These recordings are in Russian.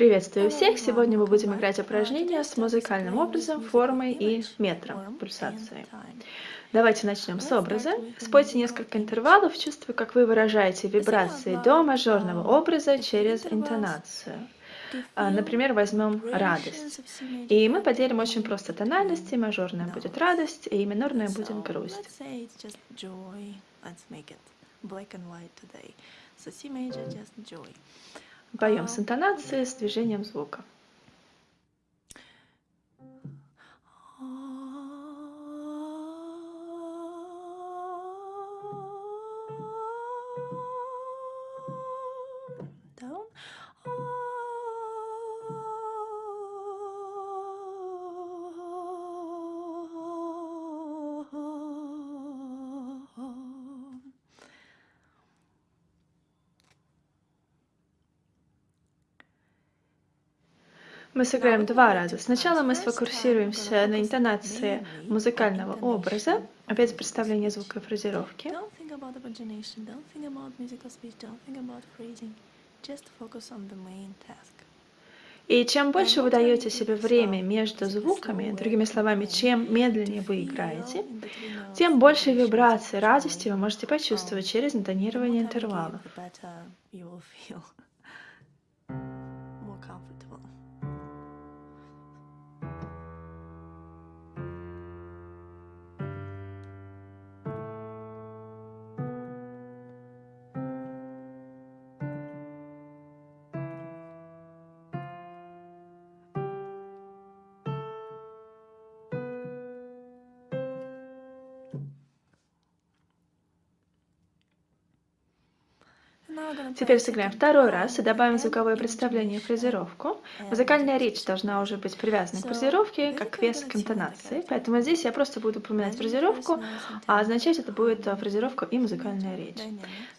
Приветствую всех! Сегодня мы будем играть упражнения с музыкальным образом, формой и метром пульсации. Давайте начнем с образа. Спойте несколько интервалов, чувствуя, как вы выражаете вибрации до мажорного образа через интонацию. А, например, возьмем радость. И мы поделим очень просто тональности. Мажорная будет радость, и минорная будет грусть. Поем с интонацией, с движением звука. Мы сыграем два раза. Сначала мы сфокусируемся на интонации музыкального образа, опять представление звука и фразировки. И чем больше вы даете себе время между звуками, другими словами, чем медленнее вы играете, тем больше вибраций радости вы можете почувствовать через интонирование интервалов. Теперь сыграем второй раз и добавим звуковое представление фразировку. Музыкальная речь должна уже быть привязана к фразировке, как вес к интонации. Поэтому здесь я просто буду упоминать фразировку, а означать это будет э, фразировка и музыкальная речь.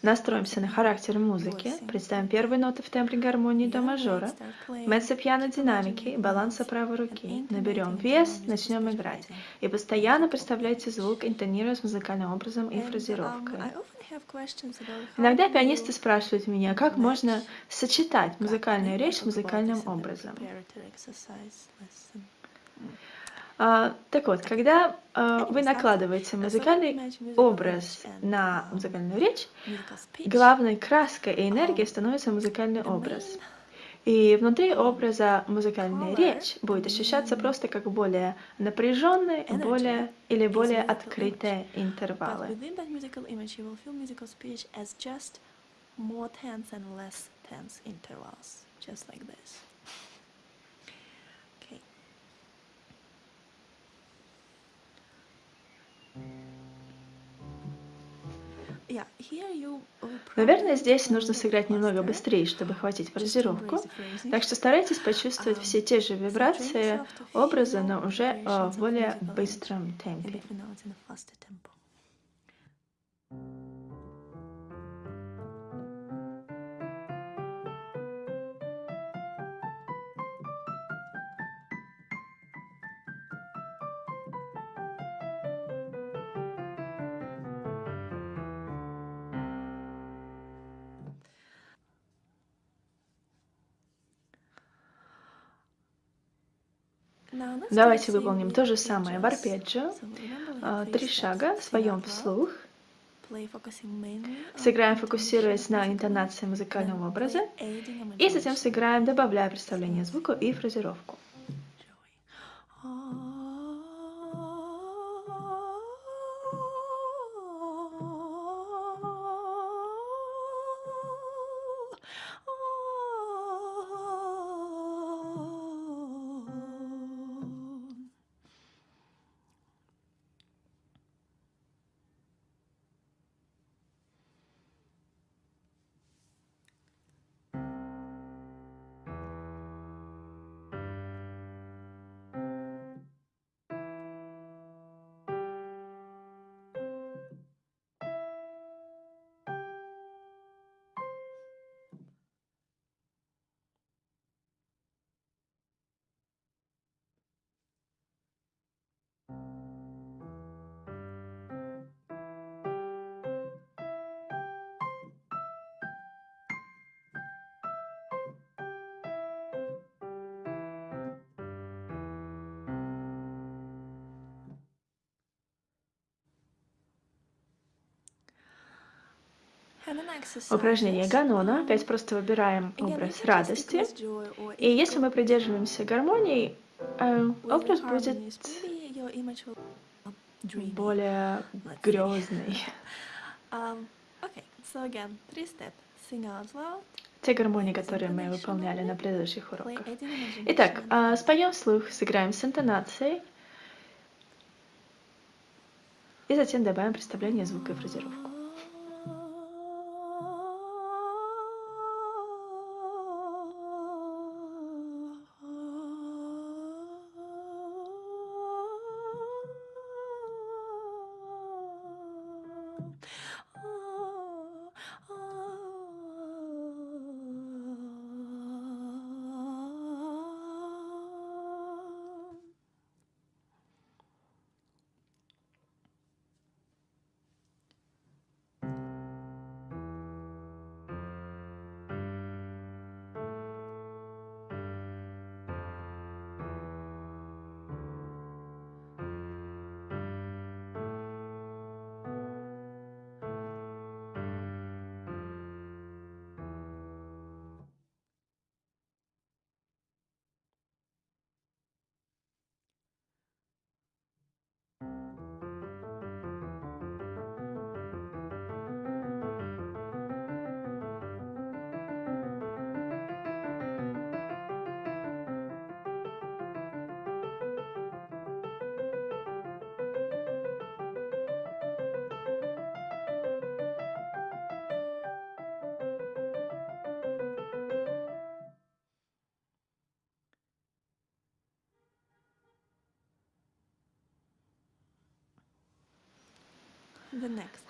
Настроимся на характер музыки, представим первые ноты в тембре гармонии до мажора, меццо пьяно динамики, баланса правой руки. Наберем вес, начнем играть. И постоянно представляйте звук, интонируя с музыкальным образом и фразировкой. Иногда пианисты спрашивают меня, как можно сочетать музыкальную речь с музыкальным образом. Uh, так вот, когда uh, вы накладываете музыкальный образ на музыкальную речь, главной краской и энергией становится музыкальный образ. И внутри образа музыкальная речь будет ощущаться просто как более напряженные, более или более открытые интервалы. more tense and less tense intervals, just like this. Okay. Наверное, здесь нужно сыграть немного быстрее, чтобы хватить фразировку. Так что старайтесь почувствовать все те же вибрации образа, но уже в более быстром темпе. Давайте выполним то же самое. в арпеджио. А, три шага, своем вслух. Сыграем, фокусируясь на интонации музыкального образа. И затем сыграем, добавляя представление звука и фразировку. Упражнение Ганона. Опять просто выбираем образ радости. И если мы придерживаемся гармонии, э, образ будет более грезный. Те гармонии, которые мы выполняли на предыдущих уроках. Итак, а, споем вслух, сыграем с интонацией. И затем добавим представление звука и фразировку.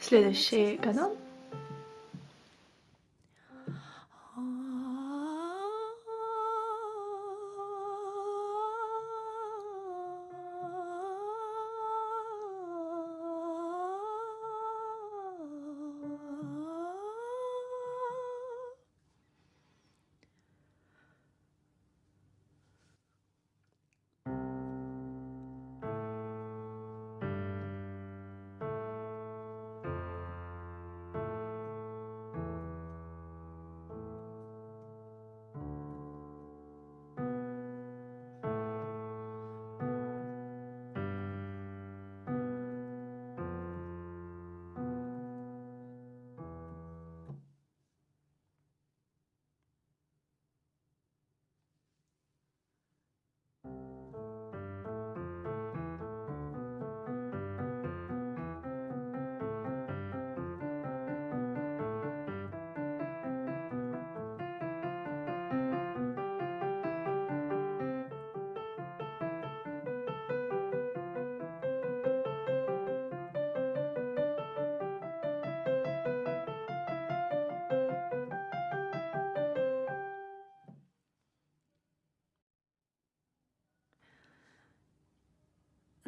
Следующий канал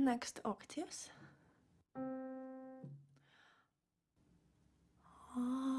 next octaves. Ah.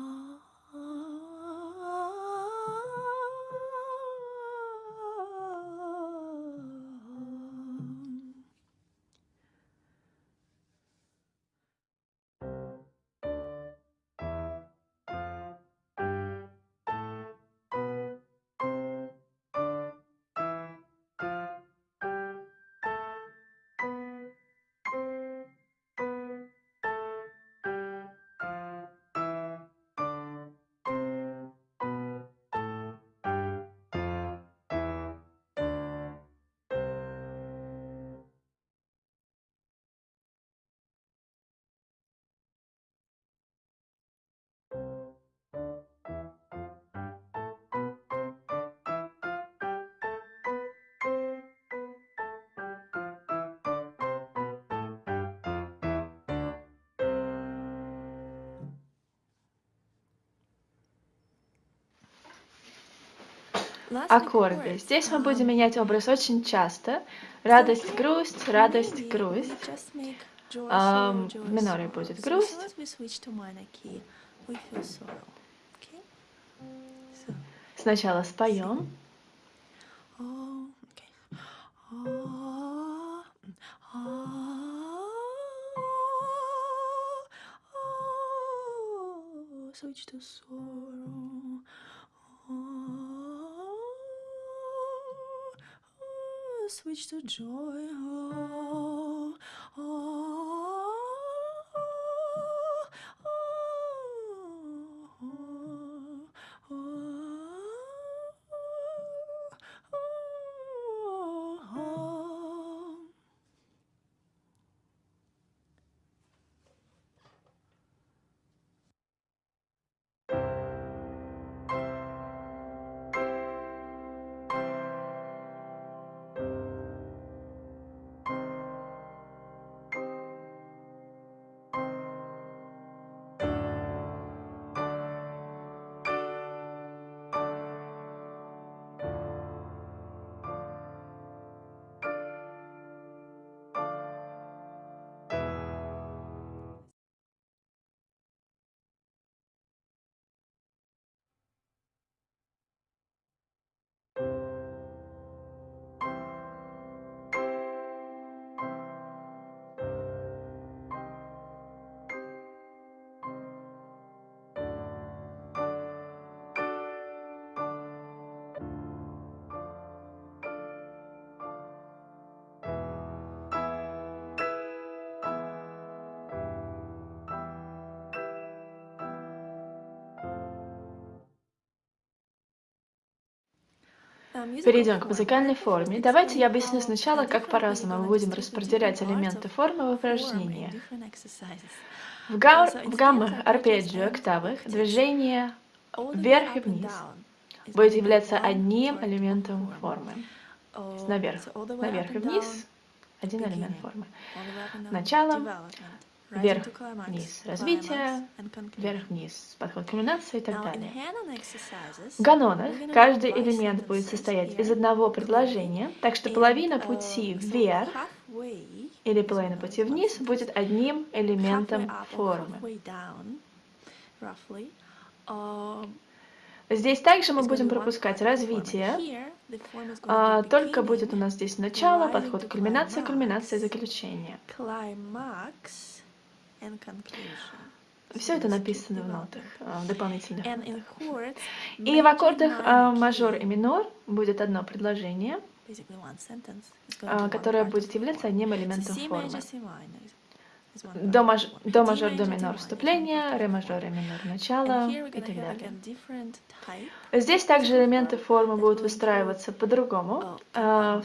Аккорды. Здесь мы будем менять образ очень часто. Радость, грусть, радость, грусть. Um, в миноре будет грусть. Сначала споем. switch to sorrow. Switch to joy. Oh, oh, Перейдем к музыкальной форме. Давайте я объясню сначала, как по-разному мы будем распределять элементы формы в упражнениях. В, га в гаммах, арпеджио, октавах движение вверх и вниз будет являться одним элементом формы. Наверх, наверх и вниз один элемент формы. Начало, вверх-вниз развитие, вверх-вниз подход кульминации и так далее. В ганонах каждый элемент будет состоять из одного предложения, так что половина пути вверх или половина пути вниз будет одним элементом формы. Здесь также мы будем пропускать развитие, а, только будет у нас здесь начало, подход кульминация, кульминация, заключение. Все это написано в нотах в дополнительных. И в аккордах а, мажор и минор будет одно предложение, а, которое будет являться одним элементом формы. До, маж... до мажор, до минор вступление, ре мажор, ре минор начало и так далее. Здесь также элементы формы будут выстраиваться по-другому. А,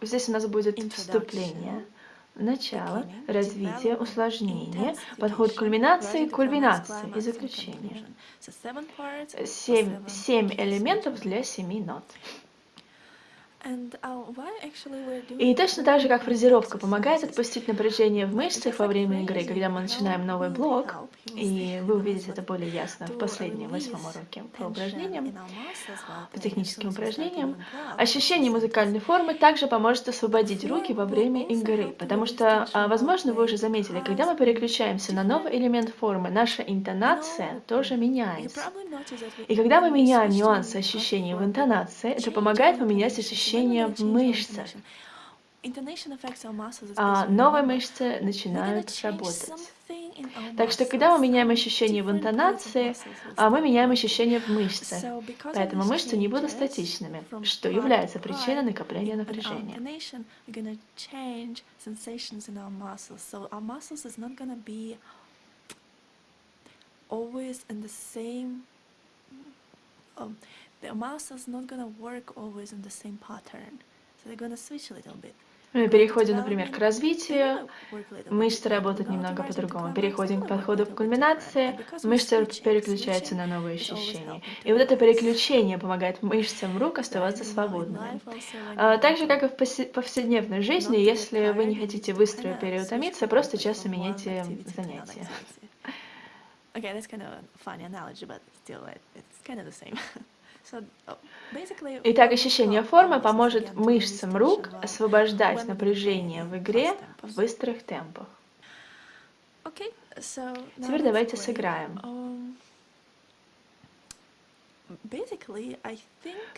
здесь у нас будет вступление, начало, развитие, усложнение, подход к кульминации, кульминации и заключение. Семь, семь элементов для семи нот. Uh, И точно так же, как фразировка помогает отпустить напряжение в мышцах во время игры, когда мы начинаем новый блок, и вы увидите это более ясно в последнем восьмом уроке по упражнениям, по техническим упражнениям, ощущение музыкальной формы также поможет освободить руки во время игры, потому что, а, возможно, вы уже заметили, когда мы переключаемся на новый элемент формы, наша интонация тоже меняется. И когда мы меняем нюансы ощущений в интонации, это помогает поменять ощущения в мышцах. А новые мышцы начинают работать. Так что, когда мы меняем ощущение в интонации, а мы меняем ощущение в мышцах. Поэтому мышцы не будут статичными, что является причиной накопления напряжения. always in the same um, the muscles not gonna work always in the same pattern so they're gonna switch a little bit Мы переходим, например, к развитию, мышцы работают немного по-другому. Переходим к подходу к кульминации, мышцы переключаются на новые ощущения. И вот это переключение помогает мышцам рук оставаться свободными. А, так же, как и в повседневной жизни, если вы не хотите быстро переутомиться, просто часто меняйте занятия. Okay, that's kind of a funny analogy, but still, it's kind of the same. Oh, Итак, ощущение формы поможет мышцам рук освобождать напряжение в игре в быстрых темпах. Теперь давайте сыграем. Um,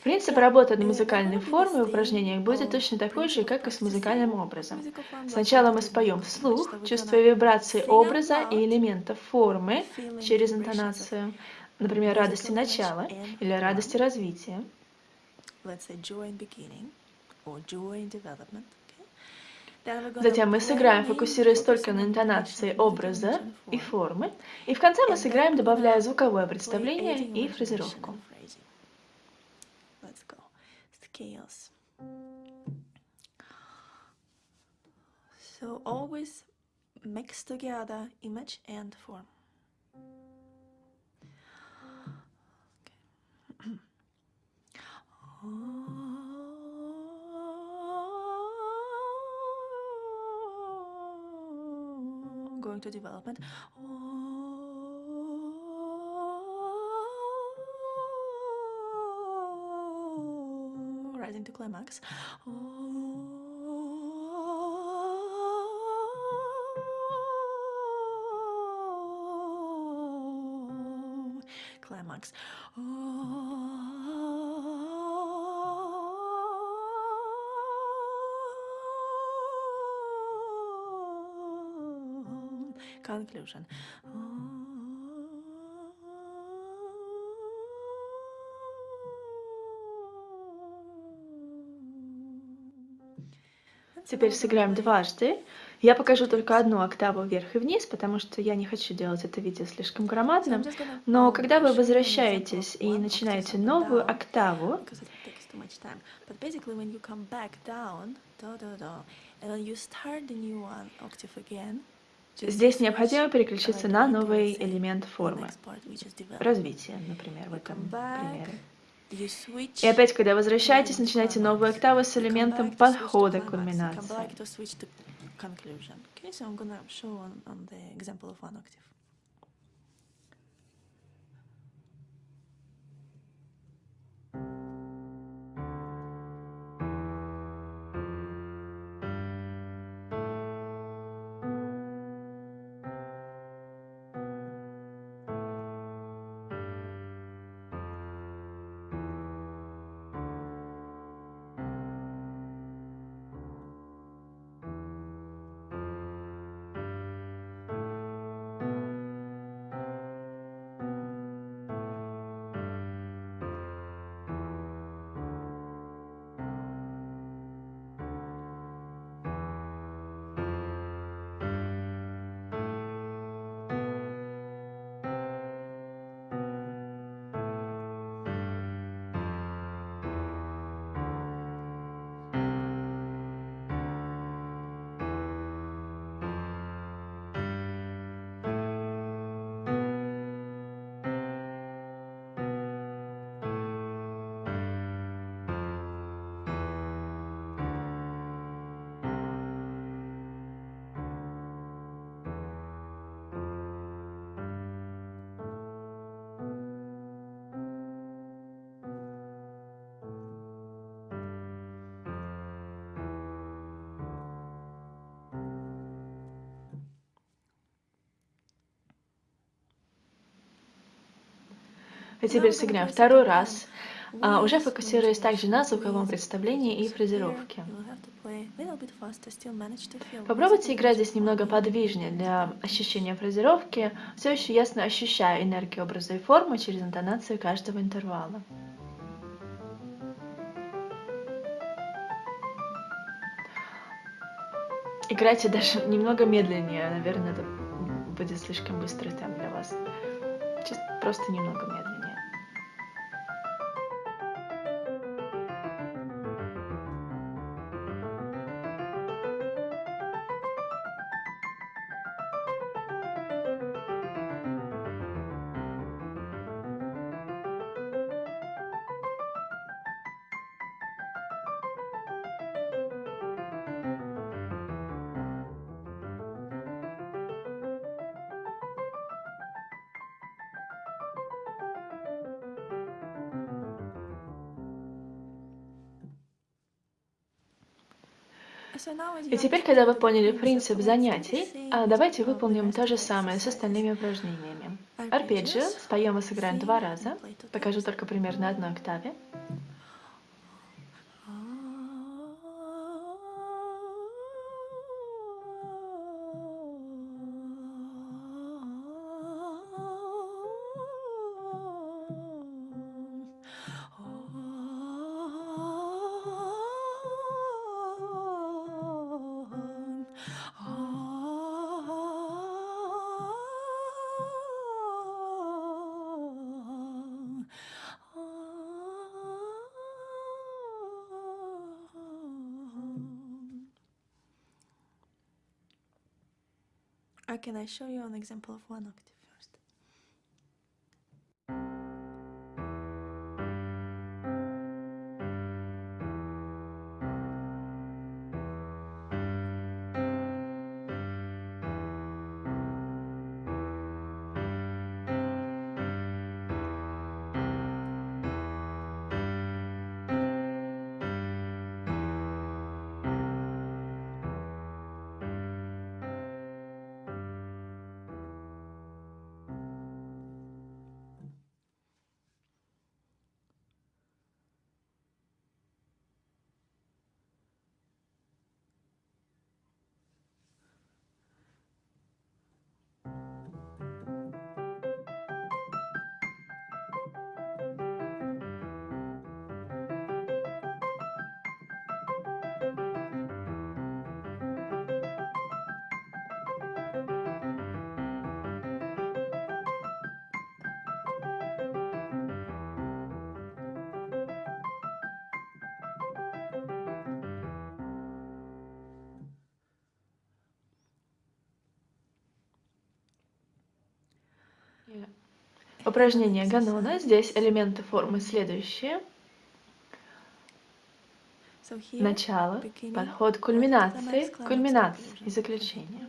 Принцип работы над uh, музыкальной формой в упражнениях будет точно такой же, как и с музыкальным образом. Сначала мы споем вслух, чувствуя вибрации образа и элементов формы через интонацию, например, радости начала или радости развития. Затем мы сыграем, фокусируясь только на интонации образа и формы. И в конце мы сыграем, добавляя звуковое представление и фразировку. So always mix together image and form. Oh, going to development. Oh, rising to climax. Oh, climax. Conclusion. Теперь сыграем дважды. Я покажу только одну октаву вверх и вниз, потому что я не хочу делать это видео слишком громадным. Но когда вы возвращаетесь и начинаете новую октаву, здесь необходимо переключиться на новый элемент формы. Развитие, например, в этом примере. И опять, когда возвращаетесь, начинайте climax. новую октаву с элементом подхода к кульминации. back to switch to conclusion. Okay, so I'm gonna show on, on the example of one octave. Теперь сыграем второй раз, а, уже фокусируясь также на звуковом представлении и фразировке. Попробуйте играть здесь немного подвижнее для ощущения фразировки, все еще ясно ощущая энергию образа и формы через интонацию каждого интервала. Играйте даже немного медленнее, наверное, это будет слишком быстрый темп для вас. Просто немного медленнее. И теперь, когда вы поняли принцип занятий, а, давайте выполним то же самое с остальными упражнениями. Арпеджио споем и сыграем два раза. Покажу только пример на одной октаве. Or can I show you an example of one octave Упражнение Ганона. Здесь элементы формы следующие. Начало, подход кульминации, кульминации и заключение.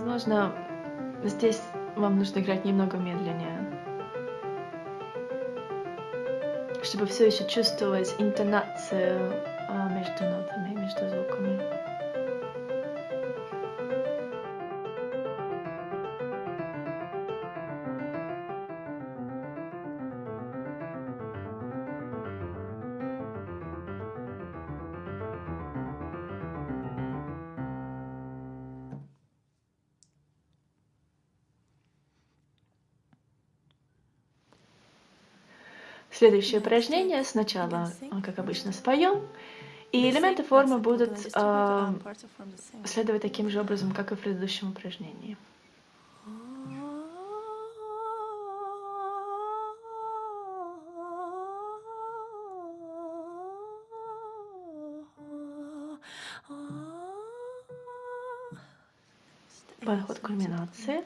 Возможно, здесь вам нужно играть немного медленнее, чтобы все еще чувствовать интонацию а, между нотами, между звуками. Следующее упражнение. Сначала, а, как обычно, споем. И элементы формы будут а, следовать таким же образом, как и в предыдущем упражнении. Подход к кульминации.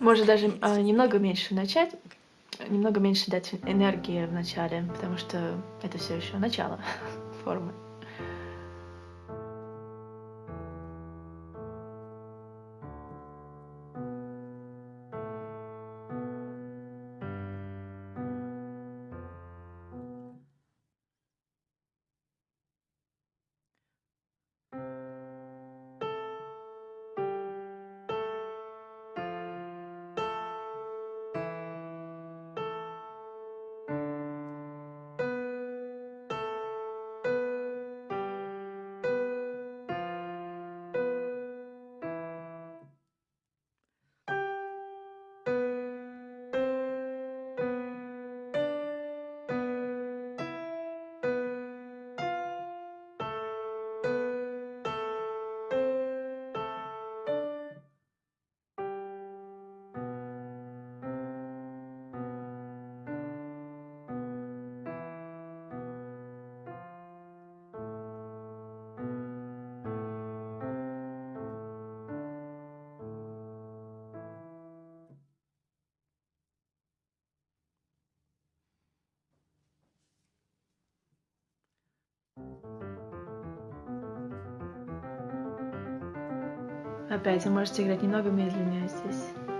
Может даже а, немного меньше начать, немного меньше дать энергии в начале, потому что это все еще начало формы. Опять вы можете играть немного медленнее здесь.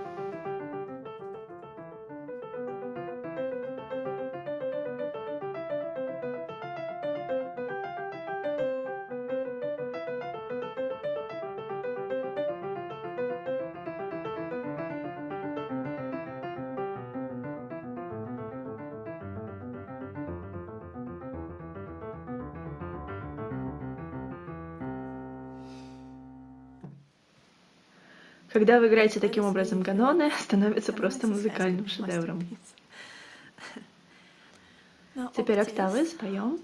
Когда вы играете таким образом ганоны, становится просто музыкальным шедевром. Теперь октавы споем.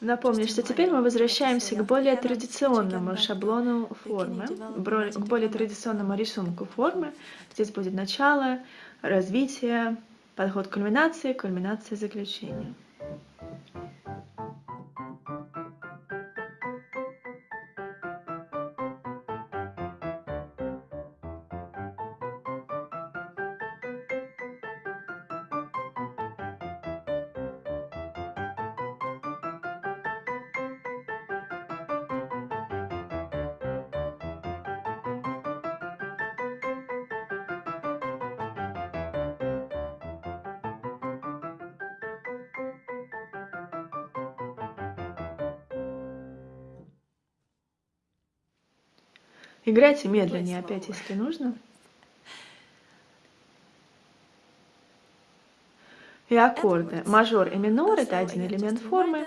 Напомню, что теперь мы возвращаемся к более традиционному шаблону формы, к более традиционному рисунку формы. Здесь будет начало, развитие, подход к кульминации, кульминация заключения. Играйте медленнее опять, если нужно. И аккорды. Мажор и минор – это один элемент формы.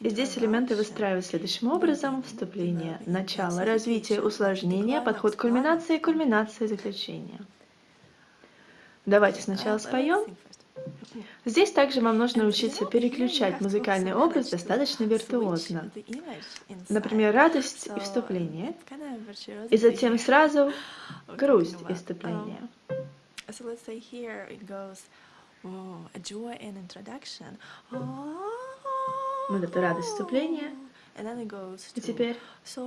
И здесь элементы выстраиваются следующим образом. Вступление, начало, развитие, усложнение, подход к кульминации, кульминация, заключение. Давайте сначала споем. Здесь также вам нужно учиться переключать музыкальный образ достаточно виртуозно. Например, радость и вступление, и затем сразу грусть и вступление. Вот это радость вступления, и теперь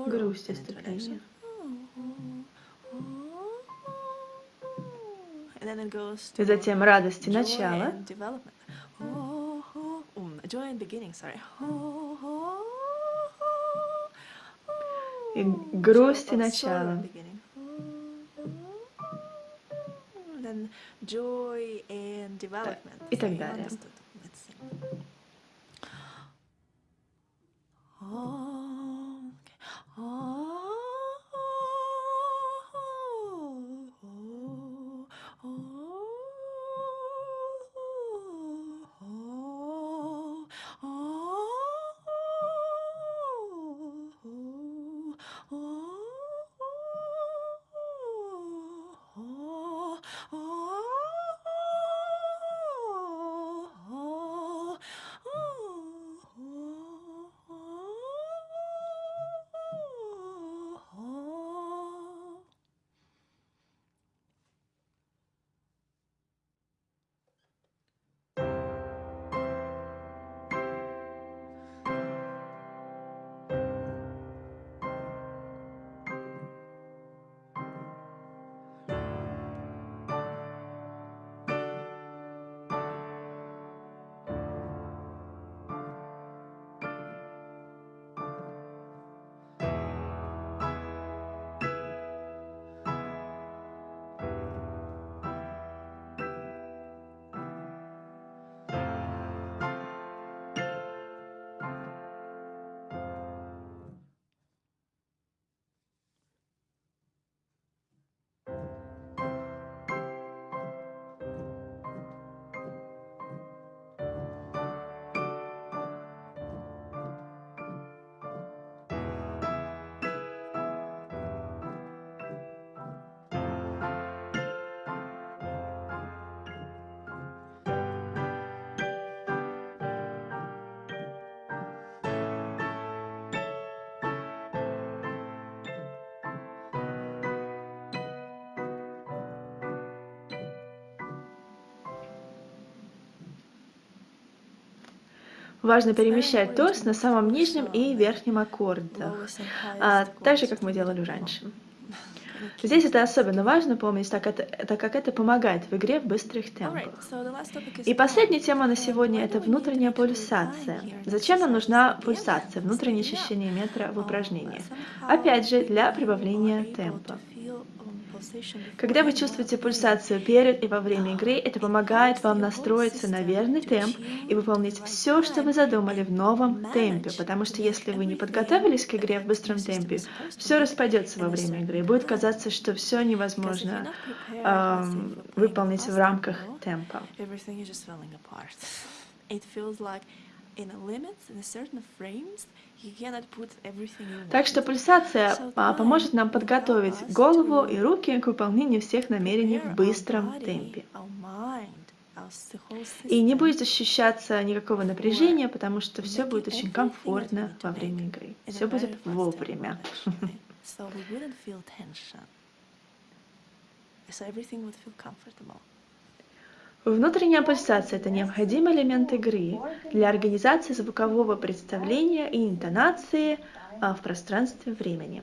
грусть и вступление. И затем радости начала. И грусти начала. И так далее. Важно перемещать торс на самом нижнем и верхнем аккордах, а, так же, как мы делали раньше. Здесь это особенно важно помнить, так, это, так как это помогает в игре в быстрых темпах. И последняя тема на сегодня – это внутренняя пульсация. Зачем нам нужна пульсация, внутреннее ощущение метра в упражнениях? Опять же, для прибавления темпа. Когда вы чувствуете пульсацию перед и во время игры, это помогает вам настроиться на верный темп и выполнить все, что вы задумали в новом темпе, потому что если вы не подготовились к игре в быстром темпе, все распадется во время игры, и будет казаться, что все невозможно эм, выполнить в рамках темпа. Так что пульсация а, поможет нам подготовить голову и руки к выполнению всех намерений в быстром темпе. И не будет ощущаться никакого напряжения, потому что все будет очень комфортно во время игры. Все будет вовремя. So everything would feel comfortable. Внутренняя пульсация – это необходимый элемент игры для организации звукового представления и интонации а, в пространстве времени.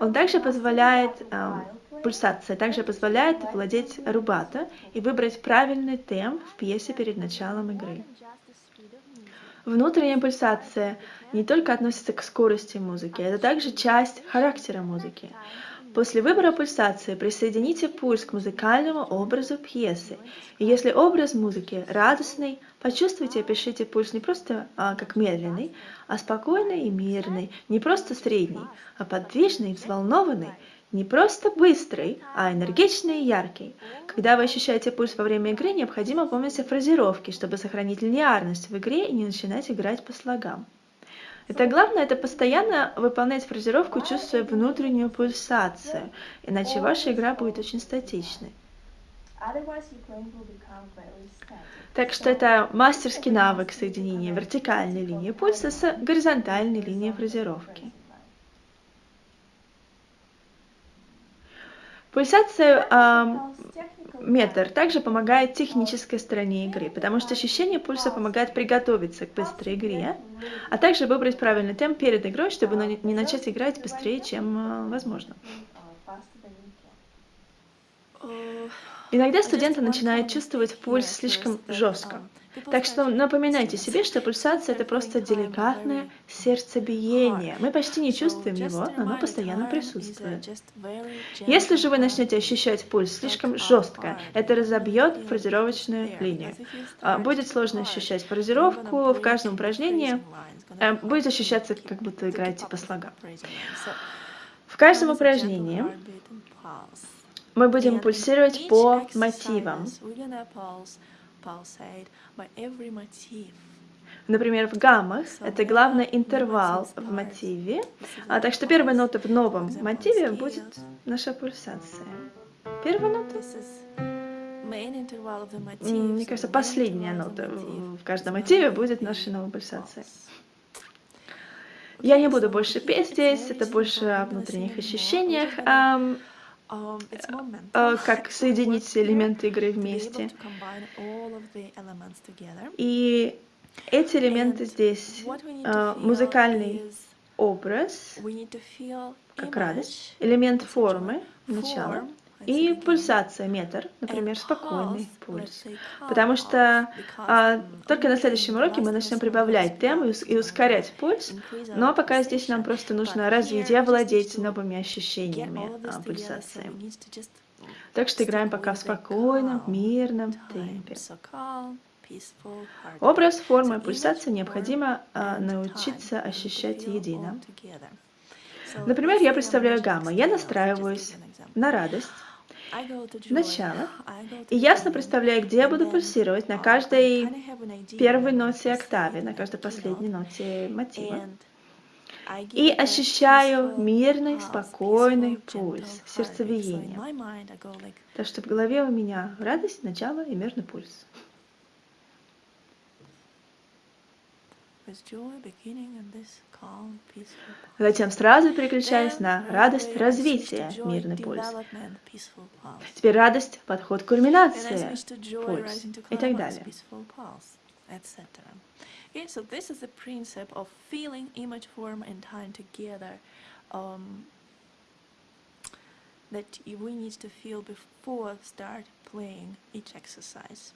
Он также позволяет, а, пульсация также позволяет владеть рубато и выбрать правильный темп в пьесе перед началом игры. Внутренняя пульсация не только относится к скорости музыки, это также часть характера музыки. После выбора пульсации присоедините пульс к музыкальному образу пьесы. И если образ музыки радостный, почувствуйте и опишите пульс не просто а, как медленный, а спокойный и мирный, не просто средний, а подвижный и взволнованный, не просто быстрый, а энергичный и яркий. Когда вы ощущаете пульс во время игры, необходимо помнить о фразировке, чтобы сохранить линеарность в игре и не начинать играть по слогам. Это главное, это постоянно выполнять фразировку, чувствуя внутреннюю пульсацию, иначе ваша игра будет очень статичной. Так что это мастерский навык соединения вертикальной линии пульса с горизонтальной линией фразировки. Пульсация э, метр также помогает технической стороне игры, потому что ощущение пульса помогает приготовиться к быстрой игре, а также выбрать правильный темп перед игрой, чтобы не начать играть быстрее, чем э, возможно. Иногда студенты начинают чувствовать пульс слишком жестко. Так что напоминайте себе, что пульсация это просто деликатное сердцебиение. Мы почти не чувствуем его, но оно постоянно присутствует. Если же вы начнете ощущать пульс слишком жестко, это разобьет фразировочную линию. А, будет сложно ощущать фразировку в каждом упражнении. А, будет ощущаться, как будто играете по слогам. В каждом упражнении мы будем пульсировать по мотивам. Например, в гаммах это главный интервал в мотиве, а так что первая нота в новом мотиве будет наша пульсация. Первая нота. Мне кажется, последняя нота в каждом мотиве будет наша новая пульсация. Я не буду больше петь здесь, это больше о внутренних ощущениях. Um, э, как соединить элементы игры вместе. И эти элементы здесь э, музыкальный образ, как радость, элемент формы, начало, и пульсация, метр, например, спокойный пульс. Потому что а, только на следующем уроке мы начнем прибавлять темы и ускорять пульс, но пока здесь нам просто нужно развить и овладеть новыми ощущениями а, пульсации. Так что играем пока в спокойном, мирном темпе. Образ, форма и пульсация необходимо а, научиться ощущать едино. Например, я представляю гамма. Я настраиваюсь на радость, начало, и ясно представляю, где я буду пульсировать на каждой первой ноте октаве, на каждой последней ноте мотива. И ощущаю мирный, спокойный пульс, сердцебиение. Так что в голове у меня радость, начало и мирный пульс. Затем сразу переключаясь на радость развития, мирный пульс. Теперь радость, подход к кульминации, пульс и так далее. Okay, so this is the principle of feeling image, form, and time together um, that we need to feel before start playing each exercise.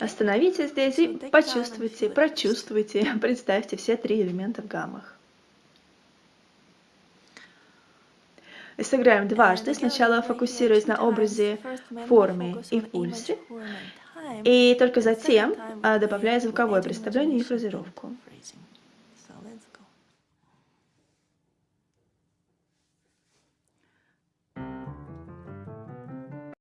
Остановитесь здесь и почувствуйте, прочувствуйте, представьте все три элемента в гаммах. И сыграем дважды, сначала фокусируясь на образе, форме и пульсе, и только затем а, добавляя звуковое представление и фразировку.